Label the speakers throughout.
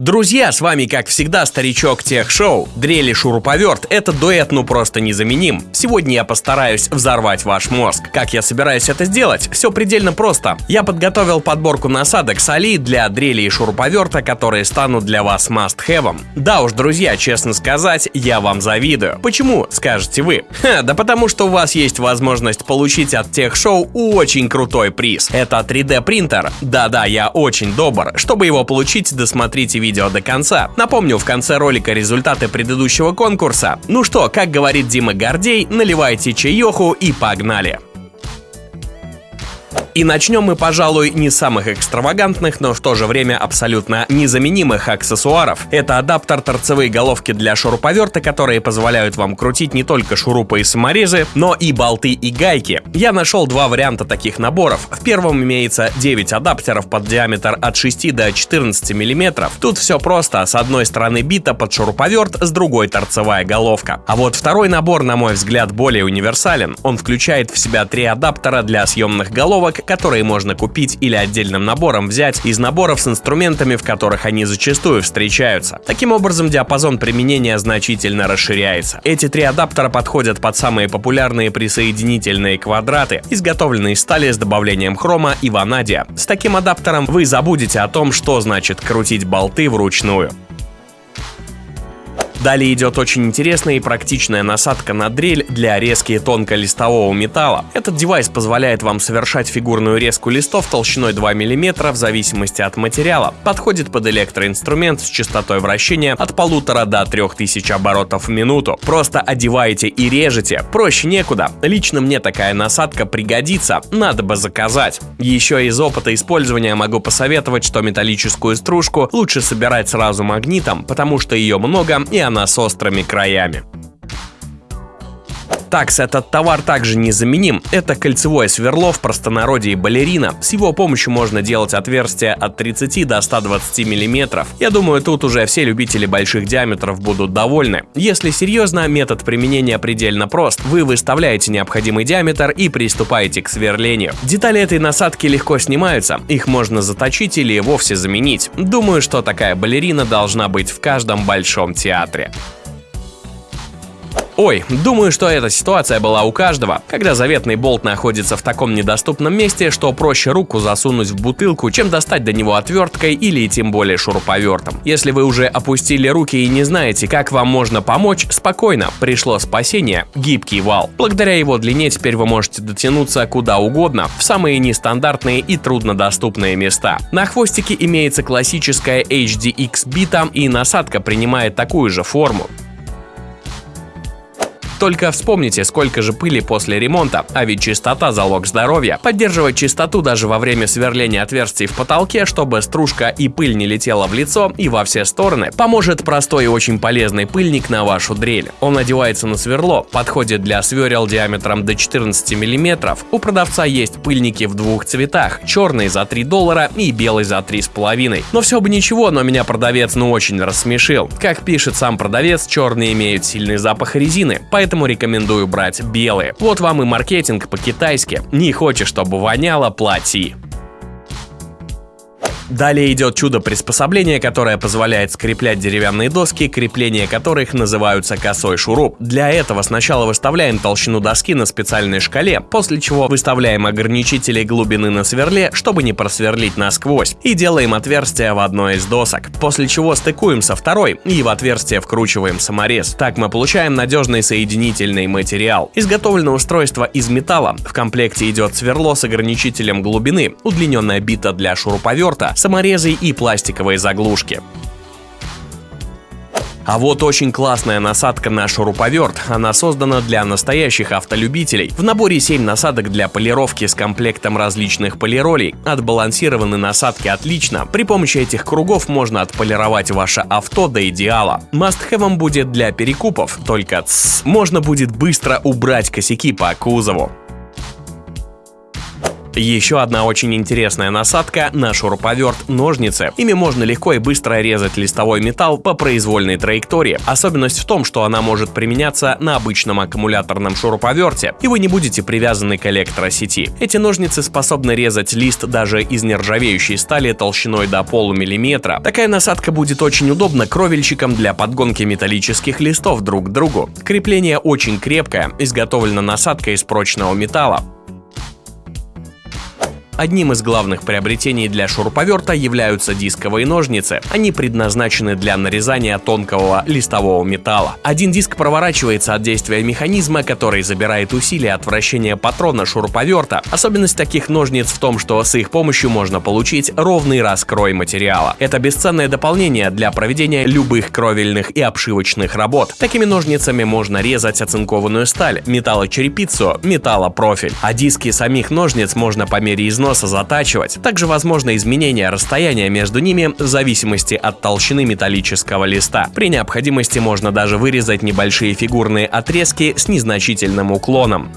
Speaker 1: Друзья, с вами как всегда старичок Тех Шоу. Дрели шуруповерт – это дуэт ну просто незаменим. Сегодня я постараюсь взорвать ваш мозг. Как я собираюсь это сделать? Все предельно просто. Я подготовил подборку насадок с Али для дрели и шуруповерта, которые станут для вас must-have. Да уж, друзья, честно сказать, я вам завидую. Почему, скажете вы? Ха, да потому что у вас есть возможность получить от Тех Шоу очень крутой приз. Это 3D принтер. Да-да, я очень добр. Чтобы его получить, досмотрите видео до конца. Напомню в конце ролика результаты предыдущего конкурса. Ну что, как говорит Дима Гордей, наливайте чаеху и погнали! И начнем мы, пожалуй, не с самых экстравагантных, но в то же время абсолютно незаменимых аксессуаров. Это адаптер торцевые головки для шуруповерта, которые позволяют вам крутить не только шурупы и саморезы, но и болты и гайки. Я нашел два варианта таких наборов. В первом имеется 9 адаптеров под диаметр от 6 до 14 мм. Тут все просто. С одной стороны бита под шуруповерт, с другой торцевая головка. А вот второй набор, на мой взгляд, более универсален. Он включает в себя три адаптера для съемных головок, которые можно купить или отдельным набором взять из наборов с инструментами, в которых они зачастую встречаются. Таким образом, диапазон применения значительно расширяется. Эти три адаптера подходят под самые популярные присоединительные квадраты, изготовленные из стали с добавлением хрома и ванадия. С таким адаптером вы забудете о том, что значит крутить болты вручную. Далее идет очень интересная и практичная насадка на дрель для резки тонколистового металла. Этот девайс позволяет вам совершать фигурную резку листов толщиной 2 мм в зависимости от материала. Подходит под электроинструмент с частотой вращения от полутора до 3000 оборотов в минуту. Просто одеваете и режете, проще некуда. Лично мне такая насадка пригодится, надо бы заказать. Еще из опыта использования могу посоветовать, что металлическую стружку лучше собирать сразу магнитом, потому что ее много и она она с острыми краями. Такс этот товар также незаменим. Это кольцевое сверло в простонародье балерина. С его помощью можно делать отверстия от 30 до 120 мм. Я думаю, тут уже все любители больших диаметров будут довольны. Если серьезно, метод применения предельно прост. Вы выставляете необходимый диаметр и приступаете к сверлению. Детали этой насадки легко снимаются, их можно заточить или вовсе заменить. Думаю, что такая балерина должна быть в каждом большом театре. Ой, думаю, что эта ситуация была у каждого, когда заветный болт находится в таком недоступном месте, что проще руку засунуть в бутылку, чем достать до него отверткой или тем более шуруповертом. Если вы уже опустили руки и не знаете, как вам можно помочь, спокойно, пришло спасение – гибкий вал. Благодаря его длине теперь вы можете дотянуться куда угодно, в самые нестандартные и труднодоступные места. На хвостике имеется классическая HDX бита и насадка принимает такую же форму. Только вспомните, сколько же пыли после ремонта, а ведь чистота – залог здоровья. Поддерживать чистоту даже во время сверления отверстий в потолке, чтобы стружка и пыль не летела в лицо и во все стороны, поможет простой и очень полезный пыльник на вашу дрель. Он надевается на сверло, подходит для сверел диаметром до 14 мм. У продавца есть пыльники в двух цветах – черный за 3 доллара и белый за 3,5. Но все бы ничего, но меня продавец ну очень рассмешил. Как пишет сам продавец, черные имеют сильный запах резины, поэтому поэтому рекомендую брать белые. Вот вам и маркетинг по-китайски. Не хочешь, чтобы воняло, плати. Далее идет чудо-приспособление, которое позволяет скреплять деревянные доски, крепления которых называются косой шуруп. Для этого сначала выставляем толщину доски на специальной шкале, после чего выставляем ограничители глубины на сверле, чтобы не просверлить насквозь, и делаем отверстие в одной из досок, после чего стыкуем со второй и в отверстие вкручиваем саморез. Так мы получаем надежный соединительный материал. Изготовлено устройство из металла. В комплекте идет сверло с ограничителем глубины, удлиненная бита для шуруповерта, саморезы и пластиковые заглушки. А вот очень классная насадка на шуруповерт. Она создана для настоящих автолюбителей. В наборе 7 насадок для полировки с комплектом различных полиролей. Отбалансированы насадки отлично. При помощи этих кругов можно отполировать ваше авто до идеала. Must-have будет для перекупов, только тс, можно будет быстро убрать косяки по кузову. Еще одна очень интересная насадка на шуруповерт ножницы. Ими можно легко и быстро резать листовой металл по произвольной траектории. Особенность в том, что она может применяться на обычном аккумуляторном шуруповерте, и вы не будете привязаны к электросети. Эти ножницы способны резать лист даже из нержавеющей стали толщиной до полумиллиметра. Такая насадка будет очень удобна кровельщикам для подгонки металлических листов друг к другу. Крепление очень крепкое, изготовлена насадка из прочного металла. Одним из главных приобретений для шуруповерта являются дисковые ножницы. Они предназначены для нарезания тонкого листового металла. Один диск проворачивается от действия механизма, который забирает усилия от вращения патрона шуруповерта. Особенность таких ножниц в том, что с их помощью можно получить ровный раскрой материала. Это бесценное дополнение для проведения любых кровельных и обшивочных работ. Такими ножницами можно резать оцинкованную сталь, металлочерепицу, металлопрофиль. А диски самих ножниц можно по мере износа износа затачивать. Также возможно изменение расстояния между ними в зависимости от толщины металлического листа. При необходимости можно даже вырезать небольшие фигурные отрезки с незначительным уклоном.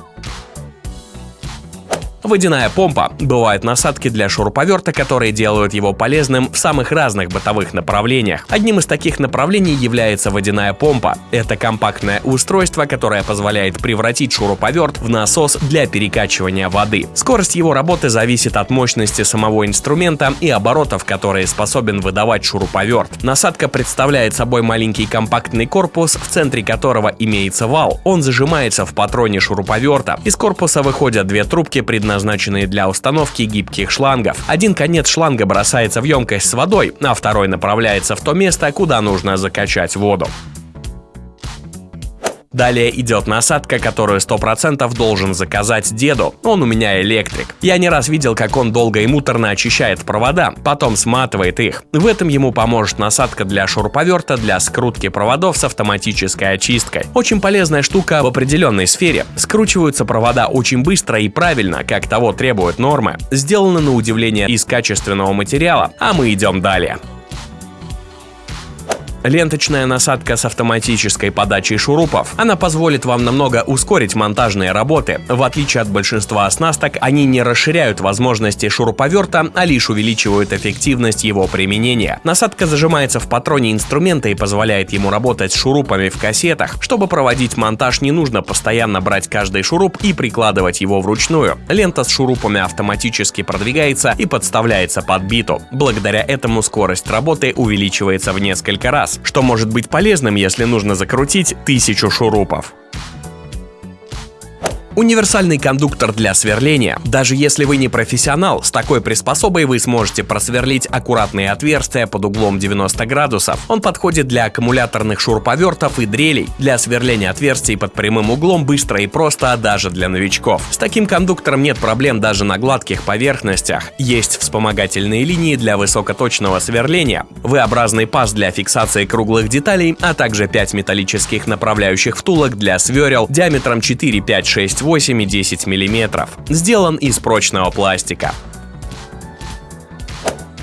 Speaker 1: Водяная помпа. Бывают насадки для шуруповерта, которые делают его полезным в самых разных бытовых направлениях. Одним из таких направлений является водяная помпа. Это компактное устройство, которое позволяет превратить шуруповерт в насос для перекачивания воды. Скорость его работы зависит от мощности самого инструмента и оборотов, которые способен выдавать шуруповерт. Насадка представляет собой маленький компактный корпус, в центре которого имеется вал. Он зажимается в патроне шуруповерта. Из корпуса выходят две трубки, предназначенные предназначенные для установки гибких шлангов. Один конец шланга бросается в емкость с водой, а второй направляется в то место, куда нужно закачать воду. Далее идет насадка, которую 100% должен заказать деду. Он у меня электрик. Я не раз видел, как он долго и муторно очищает провода, потом сматывает их. В этом ему поможет насадка для шуруповерта для скрутки проводов с автоматической очисткой. Очень полезная штука в определенной сфере. Скручиваются провода очень быстро и правильно, как того требуют нормы. Сделано на удивление из качественного материала, а мы идем далее. Ленточная насадка с автоматической подачей шурупов. Она позволит вам намного ускорить монтажные работы. В отличие от большинства оснасток, они не расширяют возможности шуруповерта, а лишь увеличивают эффективность его применения. Насадка зажимается в патроне инструмента и позволяет ему работать с шурупами в кассетах. Чтобы проводить монтаж, не нужно постоянно брать каждый шуруп и прикладывать его вручную. Лента с шурупами автоматически продвигается и подставляется под биту. Благодаря этому скорость работы увеличивается в несколько раз что может быть полезным, если нужно закрутить тысячу шурупов. Универсальный кондуктор для сверления. Даже если вы не профессионал, с такой приспособой вы сможете просверлить аккуратные отверстия под углом 90 градусов. Он подходит для аккумуляторных шуруповертов и дрелей. Для сверления отверстий под прямым углом быстро и просто, даже для новичков. С таким кондуктором нет проблем даже на гладких поверхностях. Есть вспомогательные линии для высокоточного сверления, V-образный паз для фиксации круглых деталей, а также 5 металлических направляющих втулок для сверел диаметром 4, 5, 6, 8 и 10 мм. Сделан из прочного пластика.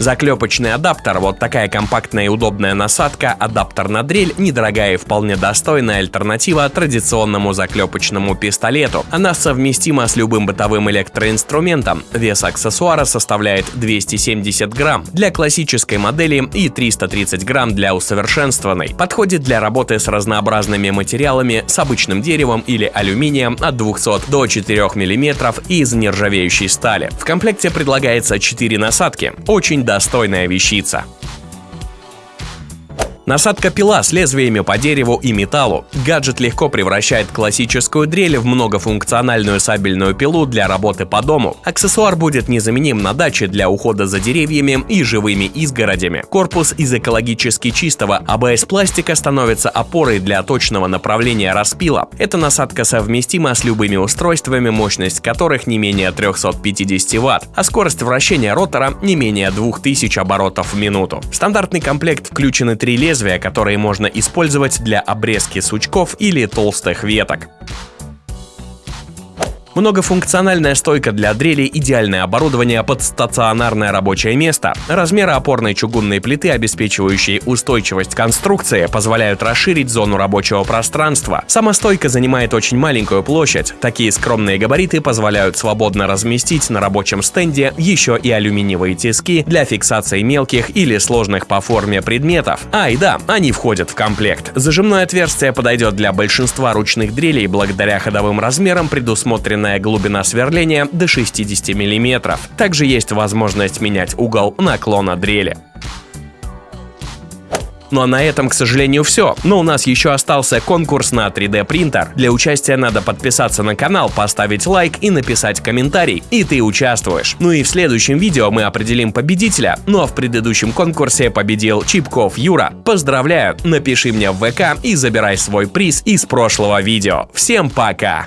Speaker 1: Заклепочный адаптер, вот такая компактная и удобная насадка, адаптер на дрель, недорогая и вполне достойная альтернатива традиционному заклепочному пистолету. Она совместима с любым бытовым электроинструментом. Вес аксессуара составляет 270 грамм для классической модели и 330 грамм для усовершенствованной. Подходит для работы с разнообразными материалами, с обычным деревом или алюминием от 200 до 4 мм из нержавеющей стали. В комплекте предлагается 4 насадки. Очень достойная вещица. Насадка пила с лезвиями по дереву и металлу. Гаджет легко превращает классическую дрель в многофункциональную сабельную пилу для работы по дому. Аксессуар будет незаменим на даче для ухода за деревьями и живыми изгородями. Корпус из экологически чистого АБС-пластика становится опорой для точного направления распила. Эта насадка совместима с любыми устройствами, мощность которых не менее 350 Вт, а скорость вращения ротора не менее 2000 оборотов в минуту. В стандартный комплект включены три лезвия лезвия, которые можно использовать для обрезки сучков или толстых веток. Многофункциональная стойка для дрели – идеальное оборудование под стационарное рабочее место. Размеры опорной чугунной плиты, обеспечивающие устойчивость конструкции, позволяют расширить зону рабочего пространства. Сама стойка занимает очень маленькую площадь. Такие скромные габариты позволяют свободно разместить на рабочем стенде еще и алюминиевые тиски для фиксации мелких или сложных по форме предметов. А, и да, они входят в комплект. Зажимное отверстие подойдет для большинства ручных дрелей благодаря ходовым размерам предусмотрено Максимальная глубина сверления до 60 мм. Также есть возможность менять угол наклона дрели. Ну а на этом, к сожалению, все. Но у нас еще остался конкурс на 3D принтер. Для участия надо подписаться на канал, поставить лайк и написать комментарий. И ты участвуешь. Ну и в следующем видео мы определим победителя. Ну а в предыдущем конкурсе победил Чипков Юра. Поздравляю! Напиши мне в ВК и забирай свой приз из прошлого видео. Всем пока!